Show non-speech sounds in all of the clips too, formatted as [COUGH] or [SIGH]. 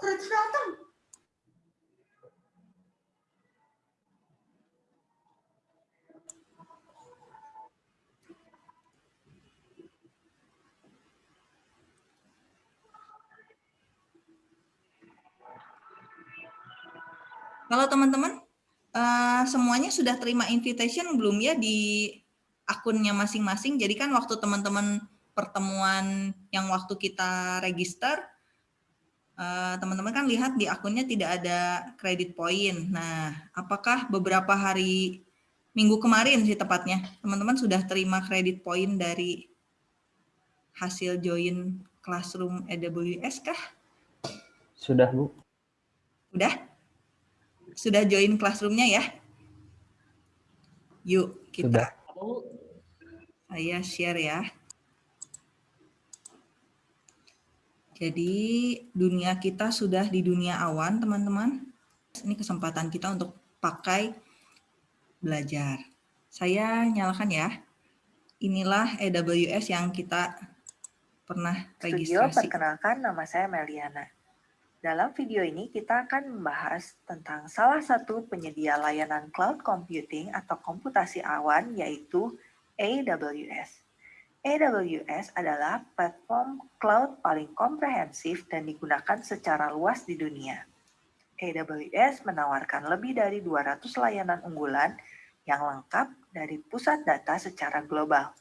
datang. Kalau teman-teman uh, semuanya sudah terima invitation belum ya di akunnya masing-masing? Jadi kan waktu teman-teman pertemuan yang waktu kita register, teman-teman uh, kan lihat di akunnya tidak ada kredit poin. Nah, apakah beberapa hari minggu kemarin sih tepatnya, teman-teman sudah terima kredit poin dari hasil join classroom AWS kah? Sudah, Bu. Sudah? Sudah join classroomnya ya? Yuk, kita. Sudah. Saya share ya. Jadi dunia kita sudah di dunia awan, teman-teman. Ini kesempatan kita untuk pakai belajar. Saya nyalakan ya. Inilah AWS yang kita pernah registrasi. Studio, perkenalkan nama saya Meliana. Dalam video ini kita akan membahas tentang salah satu penyedia layanan cloud computing atau komputasi awan yaitu AWS. AWS adalah platform cloud paling komprehensif dan digunakan secara luas di dunia. AWS menawarkan lebih dari 200 layanan unggulan yang lengkap dari pusat data secara global.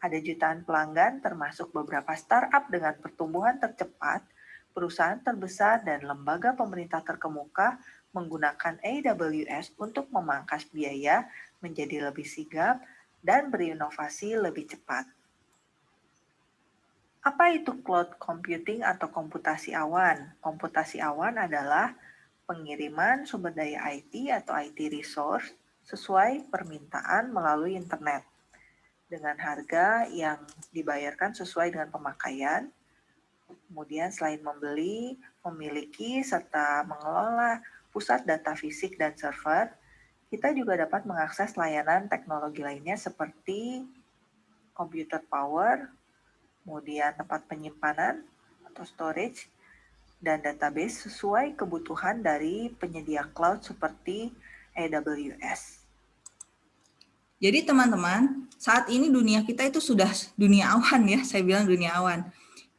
Ada jutaan pelanggan termasuk beberapa startup dengan pertumbuhan tercepat perusahaan terbesar dan lembaga pemerintah terkemuka menggunakan AWS untuk memangkas biaya menjadi lebih sigap dan berinovasi lebih cepat. Apa itu cloud computing atau komputasi awan? Komputasi awan adalah pengiriman sumber daya IT atau IT resource sesuai permintaan melalui internet dengan harga yang dibayarkan sesuai dengan pemakaian Kemudian selain membeli, memiliki, serta mengelola pusat data fisik dan server, kita juga dapat mengakses layanan teknologi lainnya seperti computer power, kemudian tempat penyimpanan atau storage, dan database sesuai kebutuhan dari penyedia cloud seperti AWS. Jadi teman-teman, saat ini dunia kita itu sudah dunia awan ya, saya bilang dunia awan.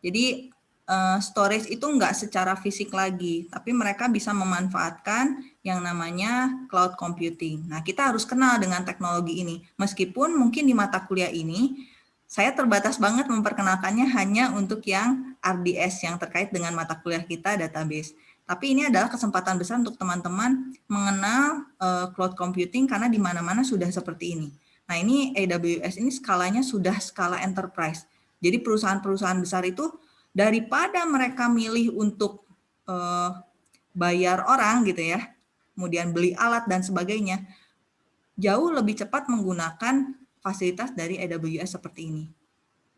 Jadi uh, storage itu enggak secara fisik lagi, tapi mereka bisa memanfaatkan yang namanya cloud computing. Nah, kita harus kenal dengan teknologi ini. Meskipun mungkin di mata kuliah ini, saya terbatas banget memperkenalkannya hanya untuk yang RDS yang terkait dengan mata kuliah kita database. Tapi ini adalah kesempatan besar untuk teman-teman mengenal uh, cloud computing karena di mana-mana sudah seperti ini. Nah, ini AWS ini skalanya sudah skala enterprise. Jadi perusahaan-perusahaan besar itu daripada mereka milih untuk uh, bayar orang gitu ya, kemudian beli alat dan sebagainya, jauh lebih cepat menggunakan fasilitas dari AWS seperti ini.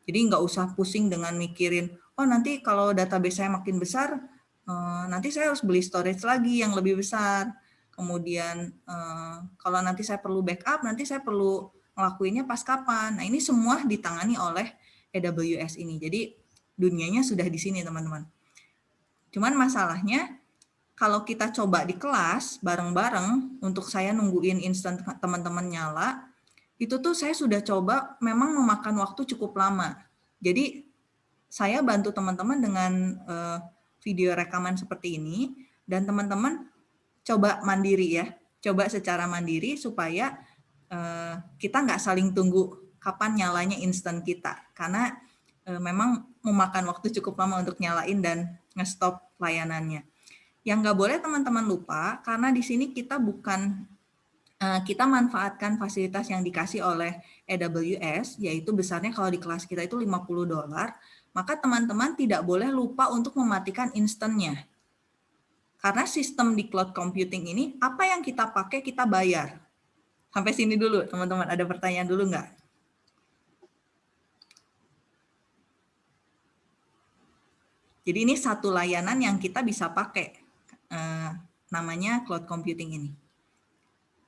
Jadi nggak usah pusing dengan mikirin, oh nanti kalau database saya makin besar, uh, nanti saya harus beli storage lagi yang lebih besar. Kemudian uh, kalau nanti saya perlu backup, nanti saya perlu ngelakuinnya pas kapan. Nah ini semua ditangani oleh AWS ini. Jadi dunianya sudah di sini teman-teman. Cuman masalahnya kalau kita coba di kelas bareng-bareng untuk saya nungguin instan teman-teman nyala, itu tuh saya sudah coba memang memakan waktu cukup lama. Jadi saya bantu teman-teman dengan uh, video rekaman seperti ini dan teman-teman coba mandiri ya, coba secara mandiri supaya uh, kita nggak saling tunggu kapan nyalanya instan kita karena uh, memang memakan waktu cukup lama untuk nyalain dan nge-stop layanannya. Yang nggak boleh teman-teman lupa, karena di sini kita bukan eh, kita manfaatkan fasilitas yang dikasih oleh AWS, yaitu besarnya kalau di kelas kita itu 50 dolar, maka teman-teman tidak boleh lupa untuk mematikan instannya. Karena sistem di cloud computing ini, apa yang kita pakai kita bayar. Sampai sini dulu, teman-teman. Ada pertanyaan dulu nggak? Jadi ini satu layanan yang kita bisa pakai, eh, namanya cloud computing ini.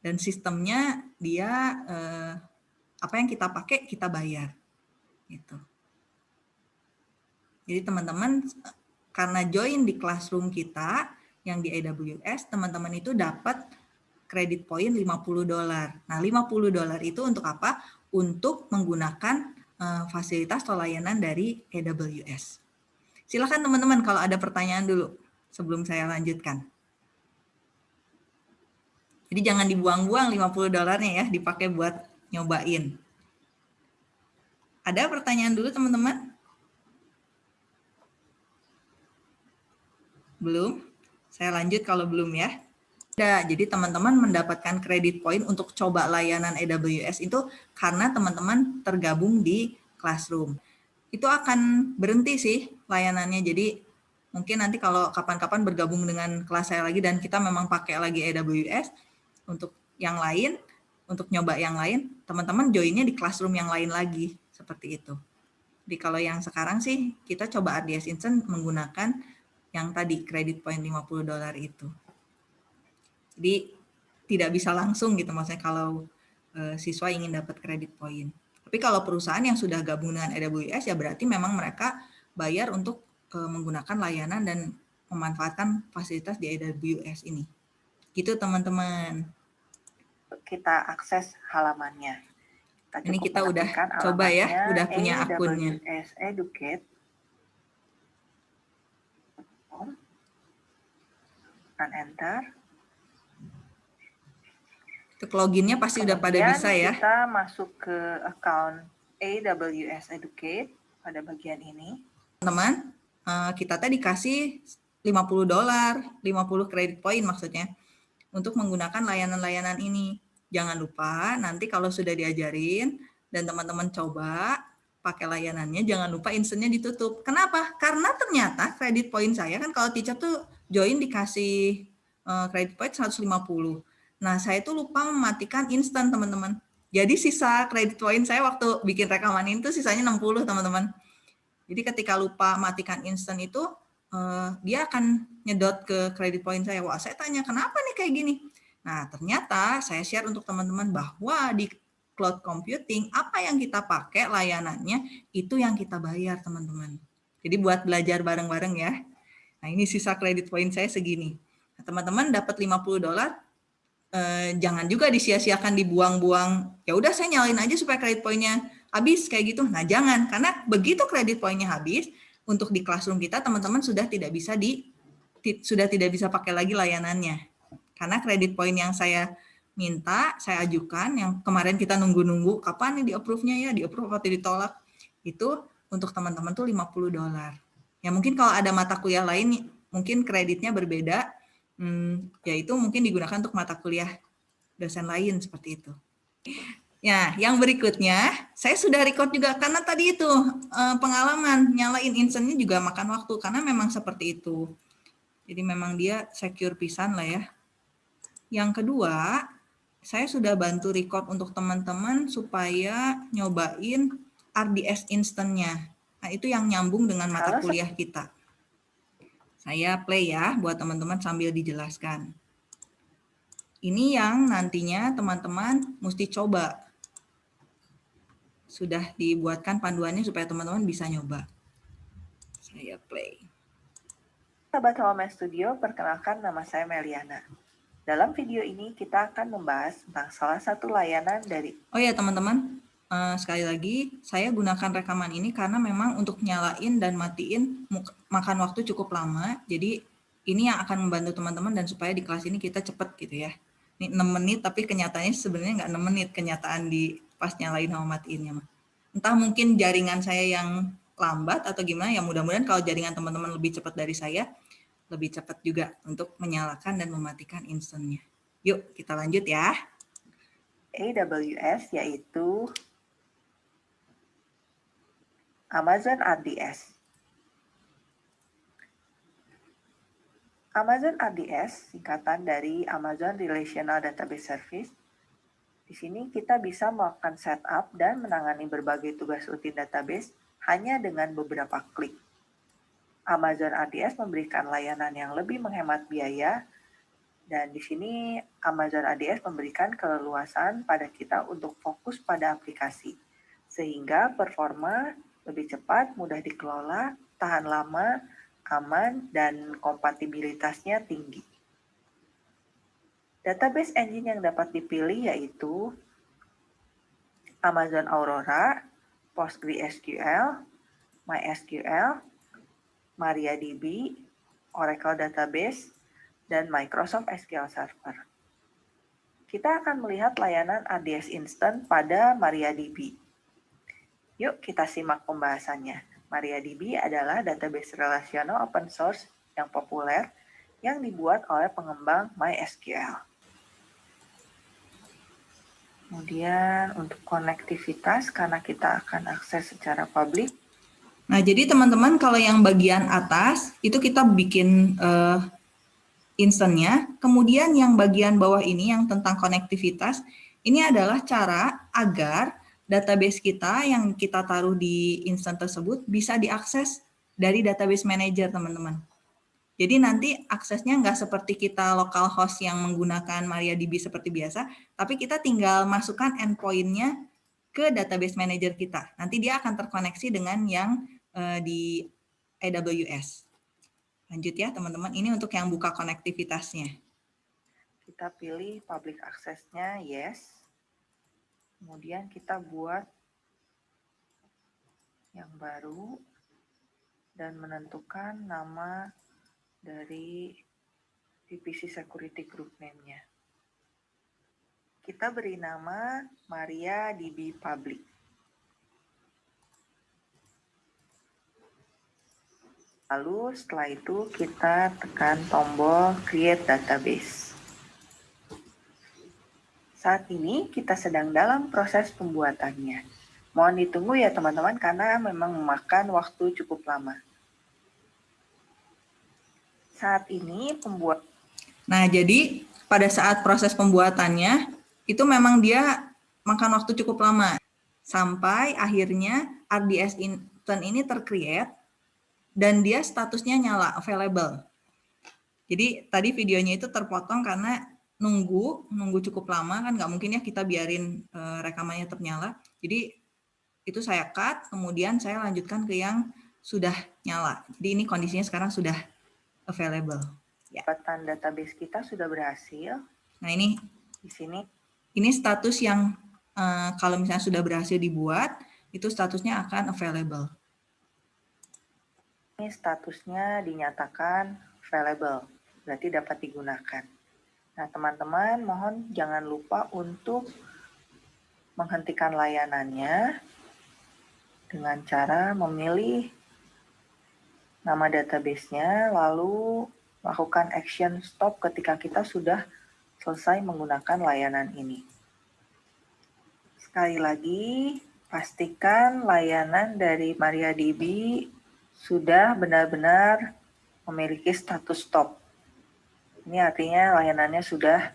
Dan sistemnya dia eh, apa yang kita pakai kita bayar, gitu. Jadi teman-teman karena join di classroom kita yang di AWS, teman-teman itu dapat kredit poin 50 dolar. Nah, 50 dolar itu untuk apa? Untuk menggunakan uh, fasilitas atau layanan dari AWS. Silakan teman-teman kalau ada pertanyaan dulu sebelum saya lanjutkan. Jadi jangan dibuang-buang 50 dolarnya ya, dipakai buat nyobain. Ada pertanyaan dulu teman-teman? Belum? Saya lanjut kalau belum ya. Ya, jadi teman-teman mendapatkan kredit poin untuk coba layanan AWS itu karena teman-teman tergabung di Classroom. Itu akan berhenti sih layanannya. Jadi mungkin nanti kalau kapan-kapan bergabung dengan kelas saya lagi dan kita memang pakai lagi AWS untuk yang lain, untuk nyoba yang lain, teman-teman joinnya di Classroom yang lain lagi seperti itu. Jadi kalau yang sekarang sih kita coba RDS Instant menggunakan yang tadi kredit point 50 dolar itu. Jadi tidak bisa langsung gitu maksudnya kalau uh, siswa ingin dapat kredit poin. Tapi kalau perusahaan yang sudah gabung dengan AWS ya berarti memang mereka bayar untuk uh, menggunakan layanan dan memanfaatkan fasilitas di AWS ini. Gitu teman-teman. Kita akses halamannya. Kita ini kita udah coba ya, udah punya akunnya. AWS Educate. Dan enter untuk loginnya pasti Kemudian udah pada bisa ya. kita masuk ke account AWS Educate pada bagian ini. Teman, eh, kita tadi kasih 50 dolar, 50 kredit poin maksudnya, untuk menggunakan layanan-layanan ini. Jangan lupa nanti kalau sudah diajarin dan teman-teman coba pakai layanannya, jangan lupa instannya ditutup. Kenapa? Karena ternyata kredit poin saya kan kalau teacher tuh join dikasih kredit poin 150 Nah, saya tuh lupa mematikan instan, teman-teman. Jadi sisa kredit poin saya waktu bikin rekaman itu sisanya 60, teman-teman. Jadi ketika lupa matikan instan itu, uh, dia akan nyedot ke kredit poin saya. Wah, saya tanya, kenapa nih kayak gini? Nah, ternyata saya share untuk teman-teman bahwa di cloud computing, apa yang kita pakai layanannya, itu yang kita bayar, teman-teman. Jadi buat belajar bareng-bareng ya. Nah, ini sisa kredit poin saya segini. Nah, teman-teman dapat 50 dolar, eh, jangan juga disia-siakan dibuang-buang. Ya udah saya nyalain aja supaya kredit poinnya habis kayak gitu. Nah, jangan karena begitu kredit poinnya habis untuk di classroom kita teman-teman sudah tidak bisa di sudah tidak bisa pakai lagi layanannya. Karena kredit poin yang saya minta, saya ajukan yang kemarin kita nunggu-nunggu kapan nih di-approve-nya ya, di-approve atau ditolak. Itu untuk teman-teman tuh 50 dolar. Ya mungkin kalau ada mata kuliah lain mungkin kreditnya berbeda, hmm, yaitu mungkin digunakan untuk mata kuliah dosen lain seperti itu. Ya, yang berikutnya, saya sudah record juga karena tadi itu eh, pengalaman nyalain instannya juga makan waktu karena memang seperti itu. Jadi memang dia secure pisan lah ya. Yang kedua, saya sudah bantu record untuk teman-teman supaya nyobain RDS instannya. Nah, itu yang nyambung dengan mata kuliah kita. Saya play ya buat teman-teman sambil dijelaskan. Ini yang nantinya teman-teman mesti coba. Sudah dibuatkan panduannya supaya teman-teman bisa nyoba. Saya play. Sahabat Home Studio, perkenalkan nama saya Meliana. Dalam video ini kita akan membahas tentang salah satu layanan dari... Oh ya teman-teman, Uh, sekali lagi, saya gunakan rekaman ini karena memang untuk nyalain dan matiin makan waktu cukup lama. Jadi ini yang akan membantu teman-teman dan supaya di kelas ini kita cepat gitu ya. Ini 6 menit tapi kenyataannya sebenarnya nggak 6 menit kenyataan di pas nyalain sama matiinnya. Entah mungkin jaringan saya yang lambat atau gimana, ya mudah-mudahan kalau jaringan teman-teman lebih cepat dari saya, lebih cepat juga untuk menyalakan dan mematikan instannya. Yuk kita lanjut ya. AWS yaitu Amazon RDS. Amazon RDS singkatan dari Amazon Relational Database Service. Di sini kita bisa melakukan setup dan menangani berbagai tugas rutin database hanya dengan beberapa klik. Amazon RDS memberikan layanan yang lebih menghemat biaya dan di sini Amazon RDS memberikan keleluasan pada kita untuk fokus pada aplikasi sehingga performa lebih cepat, mudah dikelola, tahan lama, aman, dan kompatibilitasnya tinggi. Database engine yang dapat dipilih yaitu Amazon Aurora, PostgreSQL, MySQL, MariaDB, Oracle Database, dan Microsoft SQL Server. Kita akan melihat layanan ADS Instant pada MariaDB. Yuk kita simak pembahasannya. MariaDB adalah database relasional open source yang populer yang dibuat oleh pengembang MySQL. Kemudian untuk konektivitas, karena kita akan akses secara publik. Nah, jadi teman-teman kalau yang bagian atas, itu kita bikin uh, instannya. Kemudian yang bagian bawah ini, yang tentang konektivitas, ini adalah cara agar database kita yang kita taruh di instan tersebut bisa diakses dari database manager, teman-teman. Jadi nanti aksesnya nggak seperti kita local host yang menggunakan MariaDB seperti biasa, tapi kita tinggal masukkan endpoint-nya ke database manager kita. Nanti dia akan terkoneksi dengan yang uh, di AWS. Lanjut ya teman-teman, ini untuk yang buka konektivitasnya. Kita pilih public access-nya yes. Kemudian kita buat yang baru dan menentukan nama dari divisi security group name-nya. Kita beri nama Maria DB Public. Lalu setelah itu kita tekan tombol Create Database. Saat ini kita sedang dalam proses pembuatannya. Mohon ditunggu ya teman-teman karena memang memakan waktu cukup lama saat ini pembuat. Nah, jadi pada saat proses pembuatannya itu memang dia makan waktu cukup lama sampai akhirnya RDS instant ini tercreate dan dia statusnya nyala available. Jadi tadi videonya itu terpotong karena nunggu nunggu cukup lama kan nggak mungkin ya kita biarin e, rekamannya ternyala. Jadi itu saya cut, kemudian saya lanjutkan ke yang sudah nyala. Jadi ini kondisinya sekarang sudah available. Ya. Buatan database kita sudah berhasil. Nah ini di sini. Ini status yang uh, kalau misalnya sudah berhasil dibuat, itu statusnya akan available. Ini statusnya dinyatakan available, berarti dapat digunakan. Nah teman-teman mohon jangan lupa untuk menghentikan layanannya dengan cara memilih nama database-nya, lalu lakukan action stop ketika kita sudah selesai menggunakan layanan ini. Sekali lagi, pastikan layanan dari MariaDB sudah benar-benar memiliki status stop. Ini artinya layanannya sudah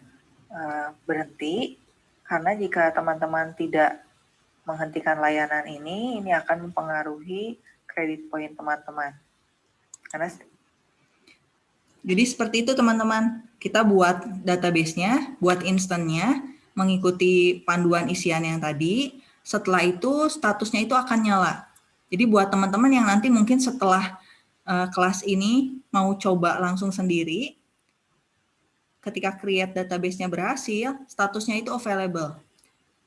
uh, berhenti, karena jika teman-teman tidak menghentikan layanan ini, ini akan mempengaruhi kredit poin teman-teman. Karena jadi seperti itu teman-teman. Kita buat database-nya, buat instannya, mengikuti panduan isian yang tadi. Setelah itu statusnya itu akan nyala. Jadi buat teman-teman yang nanti mungkin setelah uh, kelas ini mau coba langsung sendiri, ketika create database-nya berhasil, statusnya itu available.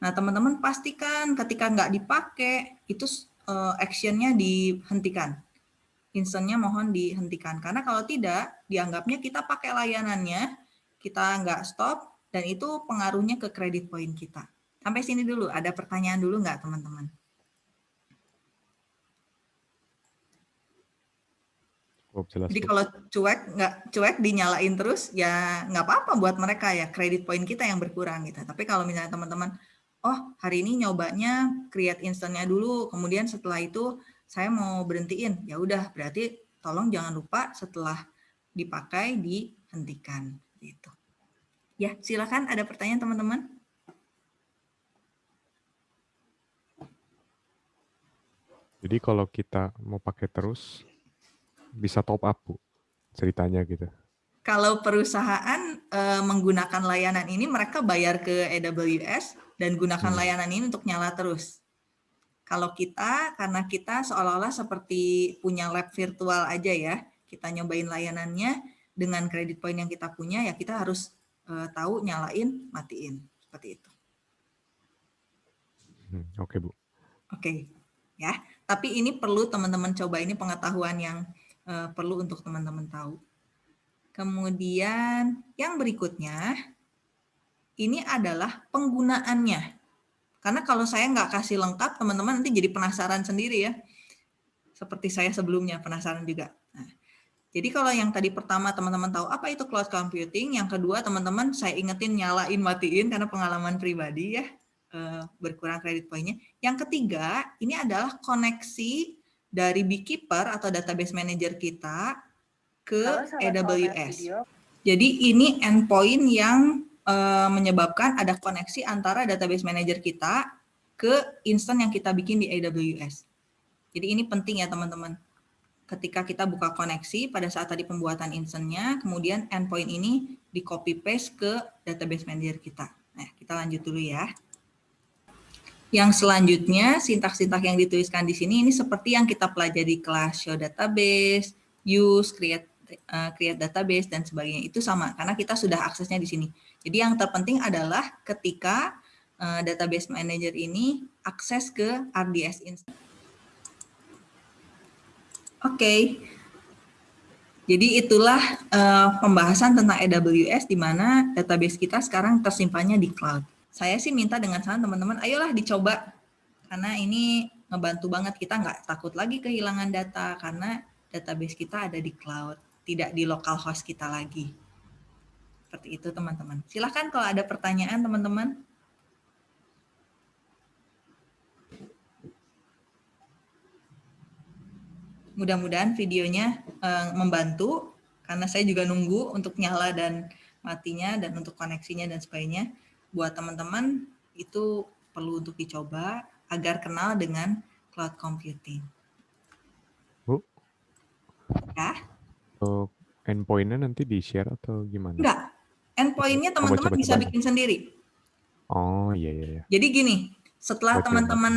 Nah teman-teman pastikan ketika nggak dipakai, itu uh, action-nya dihentikan instannya mohon dihentikan. Karena kalau tidak, dianggapnya kita pakai layanannya, kita nggak stop, dan itu pengaruhnya ke kredit poin kita. Sampai sini dulu, ada pertanyaan dulu nggak teman-teman? Jadi kalau cuek nggak cuek dinyalain terus ya nggak apa-apa buat mereka ya kredit poin kita yang berkurang gitu. Tapi kalau misalnya teman-teman, oh hari ini nyobanya create instannya dulu, kemudian setelah itu saya mau berhentiin, ya udah berarti tolong jangan lupa setelah dipakai dihentikan gitu. Ya, silakan ada pertanyaan teman-teman. Jadi kalau kita mau pakai terus bisa top up Bu ceritanya gitu. Kalau perusahaan e, menggunakan layanan ini mereka bayar ke AWS dan gunakan hmm. layanan ini untuk nyala terus. Kalau kita, karena kita seolah-olah seperti punya lab virtual aja ya, kita nyobain layanannya dengan kredit poin yang kita punya, ya kita harus uh, tahu nyalain, matiin. Seperti itu. Hmm, Oke, okay, Bu. Oke, okay. ya. Tapi ini perlu teman-teman coba ini pengetahuan yang uh, perlu untuk teman-teman tahu. Kemudian yang berikutnya, ini adalah penggunaannya. Karena kalau saya nggak kasih lengkap, teman-teman nanti jadi penasaran sendiri ya. Seperti saya sebelumnya, penasaran juga. Nah, jadi kalau yang tadi pertama teman-teman tahu apa itu cloud computing, yang kedua teman-teman saya ingetin nyalain matiin karena pengalaman pribadi ya eh, berkurang kredit poinnya. Yang ketiga ini adalah koneksi dari Beekeeper atau database manager kita ke AWS. Jadi ini endpoint yang eh, menyebabkan ada koneksi antara database manager kita ke instance yang kita bikin di AWS. Jadi ini penting ya teman-teman ketika kita buka koneksi pada saat tadi pembuatan instance-nya, kemudian endpoint ini di copy paste ke database manager kita. Nah, kita lanjut dulu ya. Yang selanjutnya, sintak-sintak yang dituliskan di sini ini seperti yang kita pelajari kelas show database, use, create uh, create database dan sebagainya. Itu sama karena kita sudah aksesnya di sini. Jadi yang terpenting adalah ketika uh, database manager ini akses ke RDS instance Oke. Okay. Jadi itulah uh, pembahasan tentang AWS di mana database kita sekarang tersimpannya di cloud. Saya sih minta dengan sana teman-teman, ayolah dicoba. Karena ini ngebantu banget kita nggak takut lagi kehilangan data karena database kita ada di cloud, tidak di local host kita lagi. Seperti itu teman-teman. Silahkan kalau ada pertanyaan teman-teman. Mudah-mudahan videonya uh, membantu karena saya juga nunggu untuk nyala dan matinya dan untuk koneksinya dan sebagainya. Buat teman-teman itu perlu untuk dicoba agar kenal dengan cloud computing. Bu? Ya? Untuk endpointnya nanti di-share atau gimana? Enggak. Endpointnya teman-teman bisa bikin sendiri. Oh, iya, iya. iya. Jadi gini, setelah teman-teman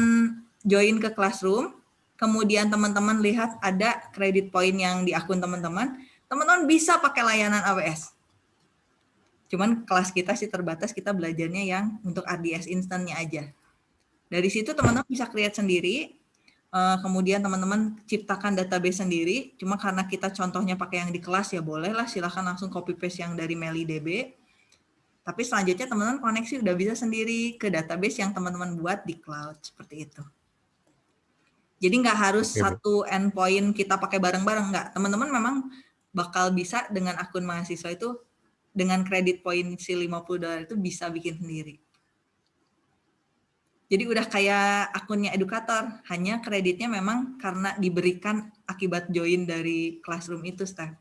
join ke Classroom, kemudian teman-teman lihat ada kredit point yang di akun teman-teman, teman-teman bisa pakai layanan AWS. Cuman kelas kita sih terbatas, kita belajarnya yang untuk RDS instannya aja. Dari situ teman-teman bisa create sendiri, eh, kemudian teman-teman ciptakan database sendiri, cuma karena kita contohnya pakai yang di kelas ya bolehlah silahkan langsung copy paste yang dari MeliDB. Tapi selanjutnya teman-teman koneksi udah bisa sendiri ke database yang teman-teman buat di cloud, seperti itu. Jadi nggak harus Oke, satu endpoint kita pakai bareng-bareng, nggak. Teman-teman memang bakal bisa dengan akun mahasiswa itu dengan kredit poin si 50 dolar itu bisa bikin sendiri. Jadi udah kayak akunnya edukator, hanya kreditnya memang karena diberikan akibat join dari classroom itu, Steph.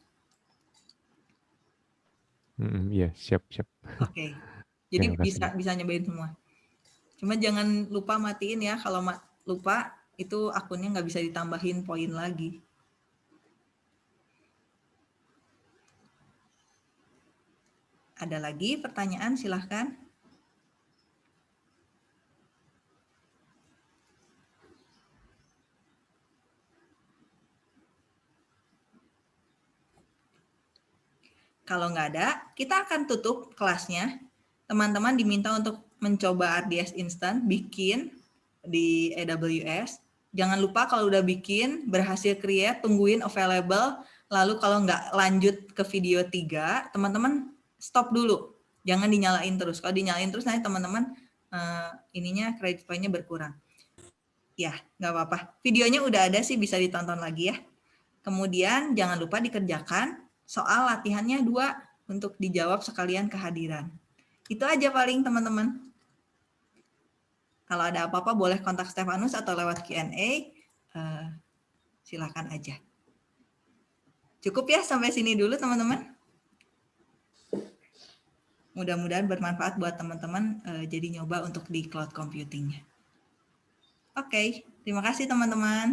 Hmm, iya, siap, siap. Oke. Okay. [LAUGHS] Jadi bisa bisa nyobain semua. Cuma jangan lupa matiin ya kalau lupa itu akunnya nggak bisa ditambahin poin lagi. Ada lagi pertanyaan silahkan. Kalau nggak ada, kita akan tutup kelasnya. Teman-teman diminta untuk mencoba RDS Instant, bikin di AWS. Jangan lupa kalau udah bikin, berhasil create, tungguin available, lalu kalau nggak lanjut ke video 3, teman-teman stop dulu. Jangan dinyalain terus. Kalau dinyalain terus nanti teman-teman uh, ininya credit point-nya berkurang. Ya, nggak apa-apa. Videonya udah ada sih, bisa ditonton lagi ya. Kemudian jangan lupa dikerjakan soal latihannya dua untuk dijawab sekalian kehadiran. Itu aja paling teman-teman. Kalau ada apa-apa boleh kontak Stefanus atau lewat Q&A. Uh, eh, silakan aja. Cukup ya sampai sini dulu teman-teman. Mudah-mudahan bermanfaat buat teman-teman uh, jadi nyoba untuk di cloud computingnya. Oke, okay, terima kasih teman-teman.